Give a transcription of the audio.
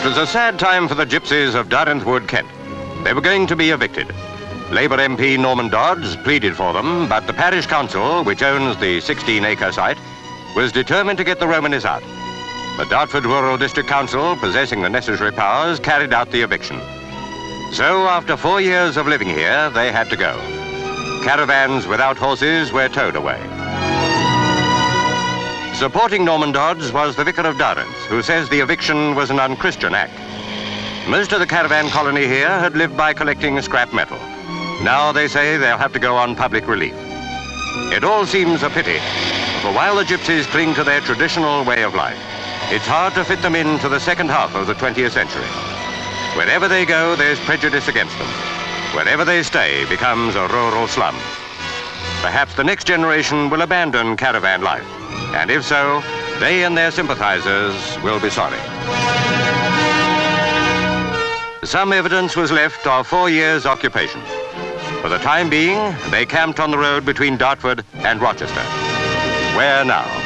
It was a sad time for the gypsies of Darenth Wood, Kent. They were going to be evicted. Labour MP Norman Dodds pleaded for them, but the parish council, which owns the 16-acre site, was determined to get the Romanis out. The Dartford Rural District Council, possessing the necessary powers, carried out the eviction. So, after four years of living here, they had to go. Caravans without horses were towed away. Supporting Norman Dodds was the Vicar of Darenth, who says the eviction was an unchristian act. Most of the caravan colony here had lived by collecting scrap metal. Now they say they'll have to go on public relief. It all seems a pity, for while the gypsies cling to their traditional way of life, it's hard to fit them into the second half of the 20th century. Wherever they go, there's prejudice against them. Wherever they stay becomes a rural slum. Perhaps the next generation will abandon caravan life. And if so, they and their sympathizers will be sorry. Some evidence was left of four years' occupation. For the time being, they camped on the road between Dartford and Rochester. Where now?